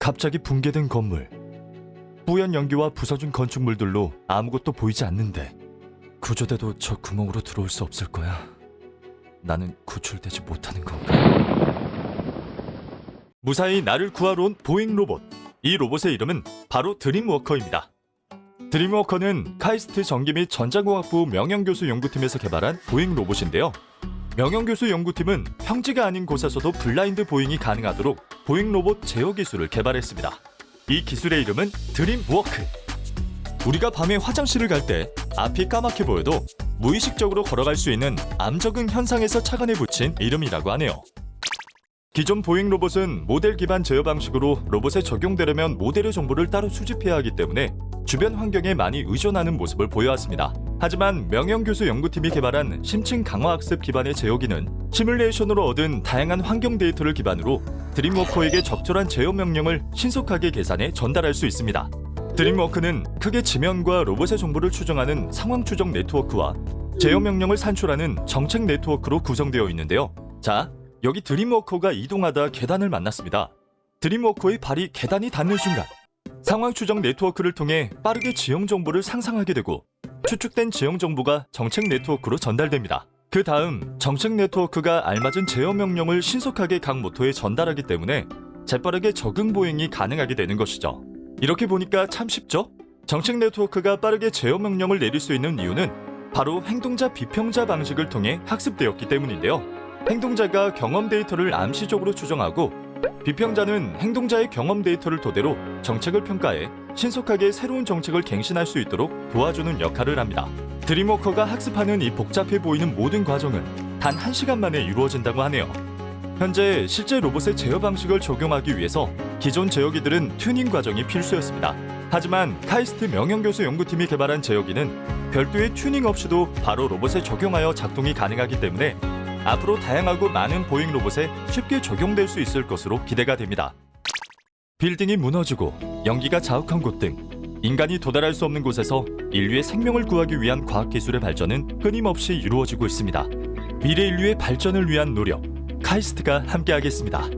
갑자기 붕괴된 건물. 뿌연 연기와 부서진 건축물들로 아무것도 보이지 않는데 구조대도 저 구멍으로 들어올 수 없을 거야. 나는 구출되지 못하는 건가? 무사히 나를 구하러 온 보행 로봇. 이 로봇의 이름은 바로 드림워커입니다. 드림워커는 카이스트 전기 및 전자공학부 명현교수 연구팀에서 개발한 보행 로봇인데요. 명현교수 연구팀은 평지가 아닌 곳에서도 블라인드 보행이 가능하도록 보행 로봇 제어 기술을 개발했습니다. 이 기술의 이름은 드림워크. 우리가 밤에 화장실을 갈 때 앞이 까맣게 보여도 무의식적으로 걸어갈 수 있는 암적응 현상에서 착안해 붙인 이름이라고 하네요. 기존 보행 로봇은 모델 기반 제어 방식으로 로봇에 적용되려면 모델의 정보를 따로 수집해야 하기 때문에 주변 환경에 많이 의존하는 모습을 보여왔습니다. 하지만 명현 교수 연구팀이 개발한 심층 강화 학습 기반의 제어기는 시뮬레이션으로 얻은 다양한 환경 데이터를 기반으로 드림워커에게 적절한 제어 명령을 신속하게 계산해 전달할 수 있습니다. 드림워크는 크게 지면과 로봇의 정보를 추정하는 상황 추적 네트워크와 제어 명령을 산출하는 정책 네트워크로 구성되어 있는데요. 자, 여기 드림워커가 이동하다 계단을 만났습니다. 드림워커의 발이 계단이 닿는 순간 상황 추적 네트워크를 통해 빠르게 지형 정보를 상상하게 되고 추측된 지형 정보가 정책 네트워크로 전달됩니다. 그 다음 정책 네트워크가 알맞은 제어 명령을 신속하게 각 모토에 전달하기 때문에 재빠르게 적응 보행이 가능하게 되는 것이죠. 이렇게 보니까 참 쉽죠? 정책 네트워크가 빠르게 제어 명령을 내릴 수 있는 이유는 바로 행동자 비평자 방식을 통해 학습되었기 때문인데요. 행동자가 경험 데이터를 암시적으로 추정하고 비평자는 행동자의 경험 데이터를 토대로 정책을 평가해 신속하게 새로운 정책을 갱신할 수 있도록 도와주는 역할을 합니다. 드림워커가 학습하는 이 복잡해 보이는 모든 과정은 단 1시간 만에 이루어진다고 하네요. 현재 실제 로봇의 제어 방식을 적용하기 위해서 기존 제어기들은 튜닝 과정이 필수였습니다. 하지만 카이스트 명현교수 연구팀이 개발한 제어기는 별도의 튜닝 없이도 바로 로봇에 적용하여 작동이 가능하기 때문에 앞으로 다양하고 많은 보행 로봇에 쉽게 적용될 수 있을 것으로 기대가 됩니다. 빌딩이 무너지고 연기가 자욱한 곳 등 인간이 도달할 수 없는 곳에서 인류의 생명을 구하기 위한 과학기술의 발전은 끊임없이 이루어지고 있습니다. 미래 인류의 발전을 위한 노력, 카이스트가 함께하겠습니다.